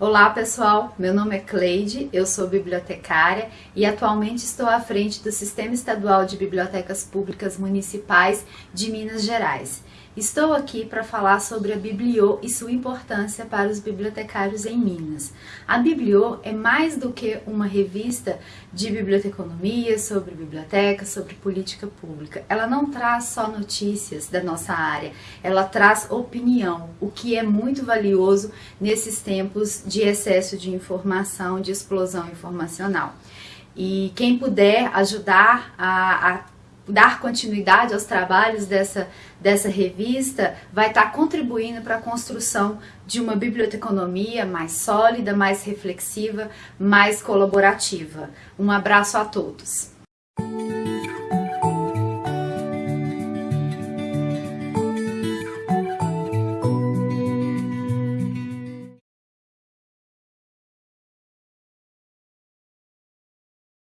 Olá pessoal, meu nome é Cleide, eu sou bibliotecária e atualmente estou à frente do Sistema Estadual de Bibliotecas Públicas Municipais de Minas Gerais. Estou aqui para falar sobre a Bibliô e sua importância para os bibliotecários em Minas. A Bibliô é mais do que uma revista de biblioteconomia, sobre biblioteca, sobre política pública. Ela não traz só notícias da nossa área, ela traz opinião, o que é muito valioso nesses tempos de excesso de informação, de explosão informacional. E quem puder ajudar a, a dar continuidade aos trabalhos dessa, dessa revista vai estar contribuindo para a construção de uma biblioteconomia mais sólida, mais reflexiva, mais colaborativa. Um abraço a todos!